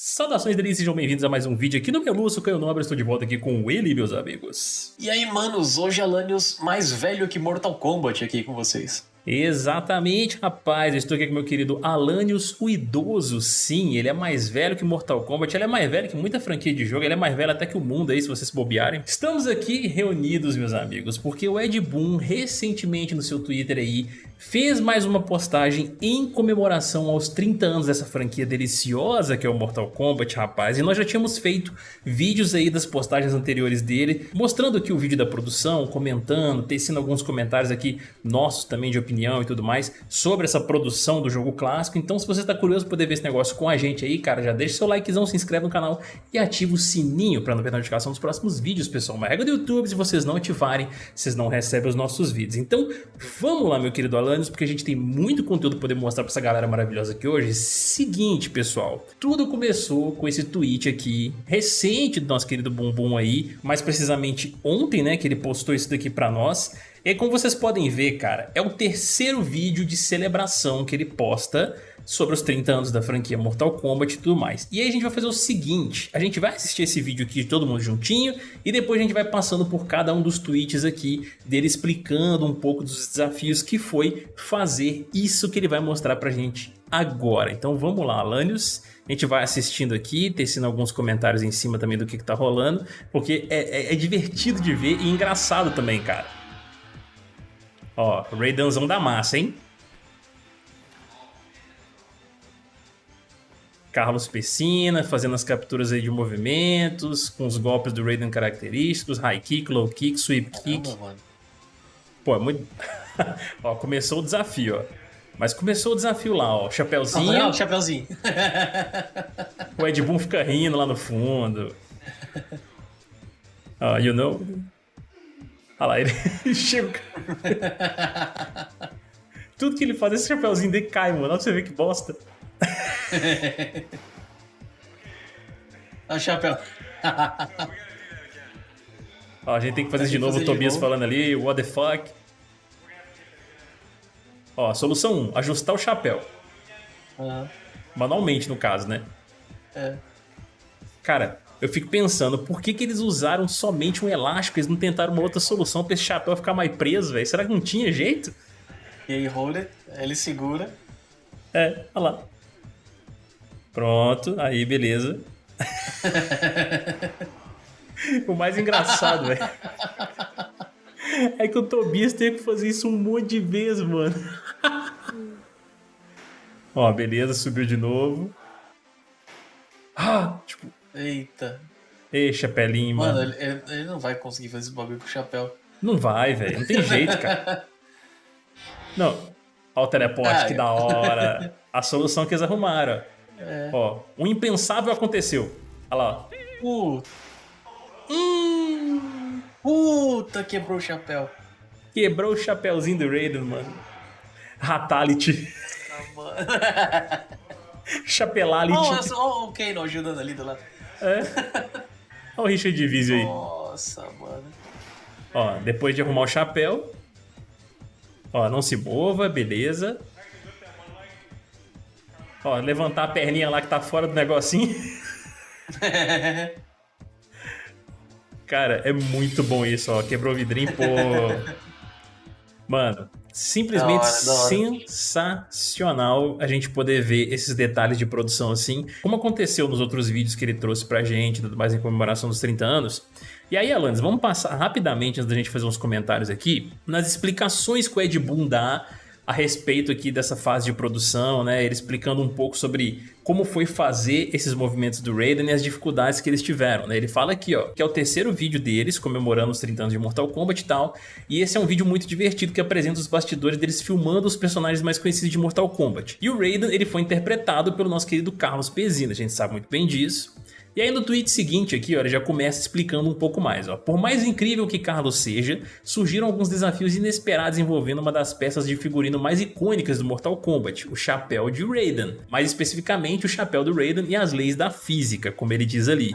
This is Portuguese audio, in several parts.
Saudações delícias, sejam bem-vindos a mais um vídeo aqui no meu Lúcio Caio Nobre, estou de volta aqui com ele, meus amigos. E aí, manos, hoje Alanios mais velho que Mortal Kombat aqui com vocês. Exatamente, rapaz. Eu estou aqui com meu querido Alanios, o idoso. Sim, ele é mais velho que Mortal Kombat, ele é mais velho que muita franquia de jogo, ele é mais velho até que o mundo aí, se vocês bobearem. Estamos aqui reunidos, meus amigos, porque o Ed Boon, recentemente no seu Twitter aí, fez mais uma postagem em comemoração aos 30 anos dessa franquia deliciosa que é o Mortal Kombat, rapaz. E nós já tínhamos feito vídeos aí das postagens anteriores dele, mostrando aqui o vídeo da produção, comentando, tecendo alguns comentários aqui nossos também de opinião e tudo mais sobre essa produção do jogo clássico. Então se você está curioso para poder ver esse negócio com a gente aí, cara, já deixa seu likezão, se inscreve no canal e ativa o sininho para não perder notificação dos próximos vídeos, pessoal. Uma regra do YouTube, se vocês não ativarem, vocês não recebem os nossos vídeos. Então vamos lá, meu querido Porque a gente tem muito conteúdo para poder mostrar para essa galera maravilhosa aqui hoje. Seguinte, pessoal, tudo começou com esse tweet aqui, recente do nosso querido Bumbum aí, mais precisamente ontem, né, que ele postou isso daqui para nós, e como vocês podem ver, cara, é o terceiro vídeo de celebração que ele posta sobre os 30 anos da franquia Mortal Kombat e tudo mais. E aí a gente vai fazer o seguinte, a gente vai assistir esse vídeo aqui de todo mundo juntinho e depois a gente vai passando por cada um dos tweets aqui dele explicando um pouco dos desafios que foi fazer isso que ele vai mostrar pra gente agora. Então vamos lá, Alanios. A gente vai assistindo aqui, tecendo alguns comentários em cima também do que, que tá rolando, porque é, é, é divertido de ver e engraçado também, cara. Ó, Raidanzão da massa, hein? Carlos Pessina fazendo as capturas aí de movimentos, com os golpes do Raiden característicos, high kick, low kick, sweep kick. Caramba, Pô, é muito... ó, começou o desafio, ó. Mas começou o desafio lá, ó. Chapeuzinho. Não, chapeuzinho. o Ed Boon fica rindo lá no fundo. Ó, you know... Olha lá, ele chega. Tudo que ele faz, esse chapéuzinho dele cai, mano. Olha pra você ver que bosta. Olha o chapéu. Ó, a gente tem que fazer de novo o Tobias novo. falando ali, what the fuck. Ó, solução 1, ajustar o chapéu. Uhum. Manualmente, no caso, né? É. Cara, eu fico pensando, por que, que eles usaram somente um elástico? Eles não tentaram uma outra solução pra esse chapéu ficar mais preso, velho? Será que não tinha jeito? E aí, Holder, ele segura. É, olha lá. Pronto, aí beleza. o mais engraçado, velho. É que o Tobias teve que fazer isso um monte de vezes, mano. Ó, beleza, subiu de novo. Ah, tipo, Eita. Ei, chapelinho, mano. Mano, ele, ele, não vai conseguir fazer esse bagulho com o chapéu. Não vai, velho. Não tem jeito, cara. Não. Ó o teleporte, ah, que da hora. A solução que eles arrumaram. É. Ó, o impensável aconteceu. Olha lá. Puta. Hum. Puta, quebrou o chapéu. Quebrou o chapéuzinho do Raiden, mano. Ratality. Ah, mano. Chapelality. Olha o Kano ajudando ali do lado. É. Olha o Richard Divise aí. Nossa, mano. Ó, depois de arrumar o chapéu. Ó, não se mova, beleza. Ó, levantar a perninha lá que tá fora do negocinho. Cara, é muito bom isso, ó. Quebrou o vidrinho, pô. Mano, simplesmente da hora, da hora. sensacional a gente poder ver esses detalhes de produção assim, como aconteceu nos outros vídeos que ele trouxe pra gente, tudo mais em comemoração dos 30 anos. E aí, Alanis, vamos passar rapidamente, antes da gente fazer uns comentários aqui, nas explicações que o Ed Boon dá a respeito aqui dessa fase de produção, né? Ele explicando um pouco sobre como foi fazer esses movimentos do Raiden e as dificuldades que eles tiveram, né? Ele fala aqui, ó, que é o terceiro vídeo deles, comemorando os 30 anos de Mortal Kombat e tal, e esse é um vídeo muito divertido que apresenta os bastidores deles filmando os personagens mais conhecidos de Mortal Kombat. E o Raiden, ele foi interpretado pelo nosso querido Carlos Pezina, a gente sabe muito bem disso. E aí no tweet seguinte aqui, ó, ele já começa explicando um pouco mais. Ó. Por mais incrível que Carlos seja, surgiram alguns desafios inesperados envolvendo uma das peças de figurino mais icônicas do Mortal Kombat, o chapéu de Raiden. Mais especificamente o chapéu do Raiden e as leis da física, como ele diz ali.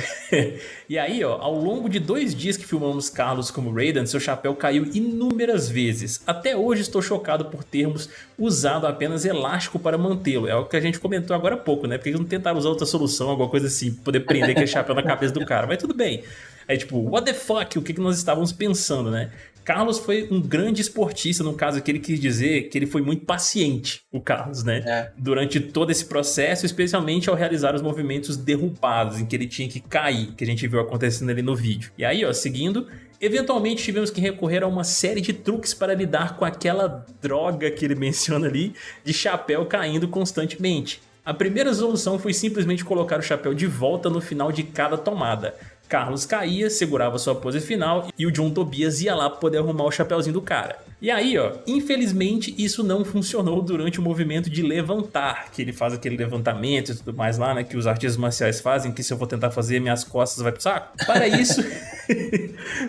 e aí, ó, ao longo de dois dias que filmamos Carlos como Raiden, seu chapéu caiu inúmeras vezes. Até hoje estou chocado por termos usado apenas elástico para mantê-lo. É o que a gente comentou agora há pouco, né? Porque eles não tentaram usar outra solução, alguma coisa assim, poder prender aquele chapéu na cabeça do cara. Mas tudo bem. Aí tipo, what the fuck? O que, que nós estávamos pensando, né? Carlos foi um grande esportista, no caso que ele quis dizer que ele foi muito paciente, o Carlos, né? É. Durante todo esse processo, especialmente ao realizar os movimentos derrubados, em que ele tinha que cair, que a gente viu acontecendo ali no vídeo. E aí, ó, seguindo, Eventualmente tivemos que recorrer a uma série de truques para lidar com aquela droga que ele menciona ali de chapéu caindo constantemente. A primeira solução foi simplesmente colocar o chapéu de volta no final de cada tomada. Carlos caía, segurava sua pose final e o John Tobias ia lá poder arrumar o chapéuzinho do cara. E aí, ó, infelizmente isso não funcionou durante o movimento de levantar, que ele faz aquele levantamento e tudo mais lá, né, que os artistas marciais fazem, que se eu vou tentar fazer, minhas costas vai pro saco. Para isso,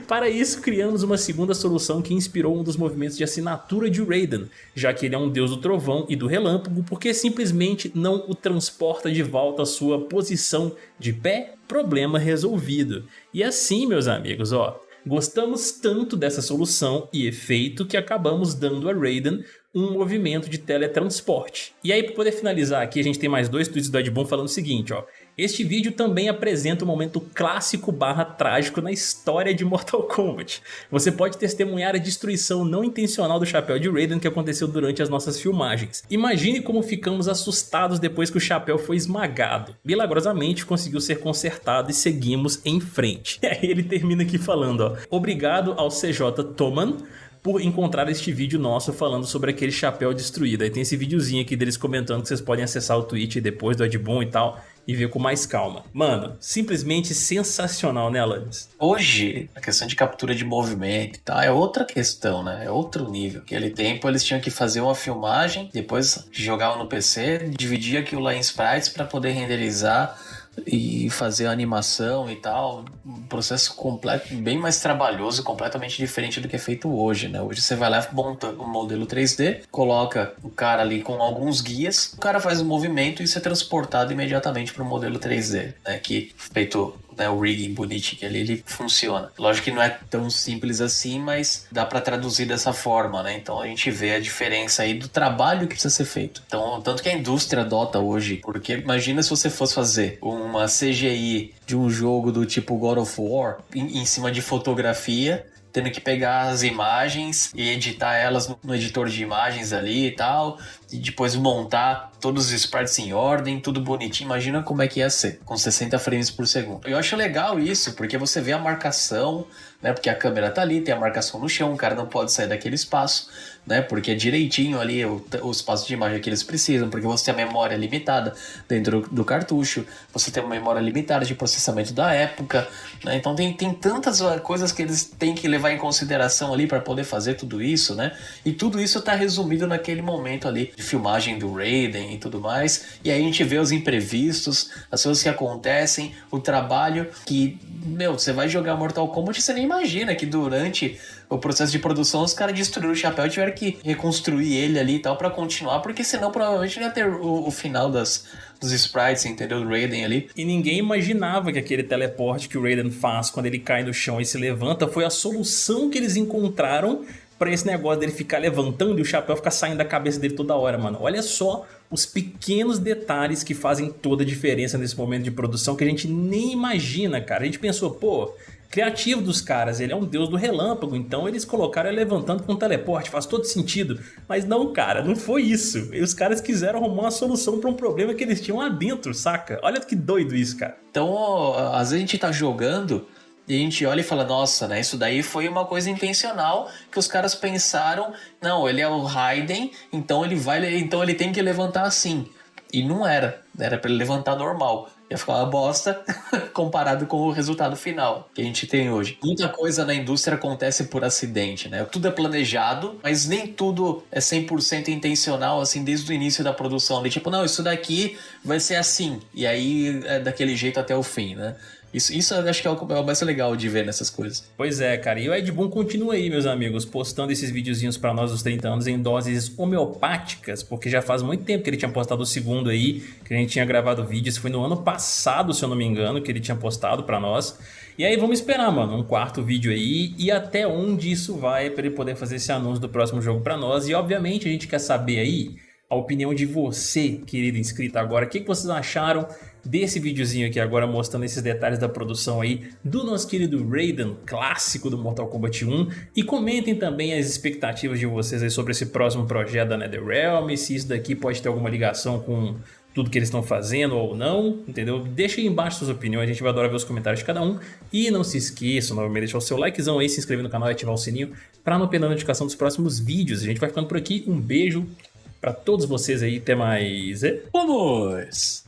para isso criamos uma segunda solução que inspirou um dos movimentos de assinatura de Raiden, já que ele é um deus do trovão e do relâmpago, porque simplesmente não o transporta de volta à sua posição de pé, problema resolvido. E assim, meus amigos, ó, Gostamos tanto dessa solução e efeito que acabamos dando a Raiden um movimento de teletransporte. E aí, para poder finalizar aqui, a gente tem mais dois tweets do Ed Boon falando o seguinte, ó. Este vídeo também apresenta um momento clássico barra trágico na história de Mortal Kombat. Você pode testemunhar a destruição não intencional do chapéu de Raiden que aconteceu durante as nossas filmagens. Imagine como ficamos assustados depois que o chapéu foi esmagado. Milagrosamente conseguiu ser consertado e seguimos em frente. E aí ele termina aqui falando, ó. Obrigado ao CJ Toman por encontrar este vídeo nosso falando sobre aquele chapéu destruído. Aí tem esse videozinho aqui deles comentando que vocês podem acessar o tweet depois do Edbon e tal e ver com mais calma. Mano, simplesmente sensacional, né, Alanis? Hoje, a questão de captura de movimento e tal é outra questão, né? É outro nível. Aquele tempo eles tinham que fazer uma filmagem, depois jogavam no PC, dividir aquilo lá em sprites para poder renderizar e fazer a animação e tal, um processo completo, bem mais trabalhoso, completamente diferente do que é feito hoje, né? Hoje você vai lá, monta um modelo 3D, coloca o cara ali com alguns guias, o cara faz o um movimento e isso é transportado imediatamente para o modelo 3D, né? Que feito né, o rigging bonitinho ali, ele funciona. Lógico que não é tão simples assim, mas dá para traduzir dessa forma, né? Então a gente vê a diferença aí do trabalho que precisa ser feito. Então, tanto que a indústria adota hoje, porque imagina se você fosse fazer uma CGI de um jogo do tipo God of War em, em cima de fotografia tendo que pegar as imagens e editar elas no, no editor de imagens ali e tal, e depois montar todos os sprites em ordem, tudo bonitinho. Imagina como é que ia ser, com 60 frames por segundo. Eu acho legal isso, porque você vê a marcação, né? Porque a câmera tá ali, tem a marcação no chão, o cara não pode sair daquele espaço né? Porque é direitinho ali o, o espaço de imagem que eles precisam, porque você tem a memória limitada dentro do cartucho, você tem uma memória limitada de processamento da época, né? Então tem, tem tantas coisas que eles têm que levar em consideração ali para poder fazer tudo isso, né? E tudo isso está resumido naquele momento ali de filmagem do Raiden e tudo mais. E aí a gente vê os imprevistos, as coisas que acontecem, o trabalho que, meu, você vai jogar Mortal Kombat você nem imagina que durante o processo de produção, os caras destruíram o chapéu e tiveram que reconstruir ele ali e tal para continuar, porque senão provavelmente não ia ter o, o final das, dos sprites, entendeu? Do Raiden ali. E ninguém imaginava que aquele teleporte que o Raiden faz quando ele cai no chão e se levanta foi a solução que eles encontraram para esse negócio dele ficar levantando e o chapéu ficar saindo da cabeça dele toda hora, mano. Olha só os pequenos detalhes que fazem toda a diferença nesse momento de produção que a gente nem imagina, cara. A gente pensou, pô, criativo dos caras, ele é um deus do relâmpago, então eles colocaram ele levantando com teleporte, faz todo sentido. Mas não, cara, não foi isso. E os caras quiseram arrumar uma solução para um problema que eles tinham lá dentro, saca? Olha que doido isso, cara. Então, às vezes a gente tá jogando e a gente olha e fala, nossa, né? Isso daí foi uma coisa intencional que os caras pensaram, não, ele é o Raiden, então ele vai, então ele tem que levantar assim. E não era. Era para ele levantar normal. Ia ficar uma bosta comparado com o resultado final que a gente tem hoje. Muita coisa na indústria acontece por acidente, né? Tudo é planejado, mas nem tudo é 100% intencional, assim, desde o início da produção. De tipo, não, isso daqui vai ser assim. E aí é daquele jeito até o fim, né? Isso, isso acho que é o, é o mais legal de ver nessas coisas. Pois é, cara. E o Ed Boon continua aí, meus amigos, postando esses videozinhos para nós dos 30 anos em doses homeopáticas, porque já faz muito tempo que ele tinha postado o segundo aí, que a gente tinha gravado vídeo. Isso foi no ano passado, se eu não me engano, que ele tinha postado para nós. E aí vamos esperar, mano, um quarto vídeo aí e até onde isso vai para ele poder fazer esse anúncio do próximo jogo para nós. E obviamente a gente quer saber aí a opinião de você, querido inscrito agora. O que, que vocês acharam desse videozinho aqui agora mostrando esses detalhes da produção aí do nosso querido Raiden, clássico do Mortal Kombat 1 e comentem também as expectativas de vocês aí sobre esse próximo projeto da NetherRealm, se isso daqui pode ter alguma ligação com tudo que eles estão fazendo ou não, entendeu? Deixa aí embaixo suas opiniões, a gente vai adorar ver os comentários de cada um. E não se esqueça, novamente, de deixar o seu likezão aí, se inscrever no canal e ativar o sininho para não perder a notificação dos próximos vídeos. A gente vai ficando por aqui, um beijo para todos vocês aí, até mais. Vamos!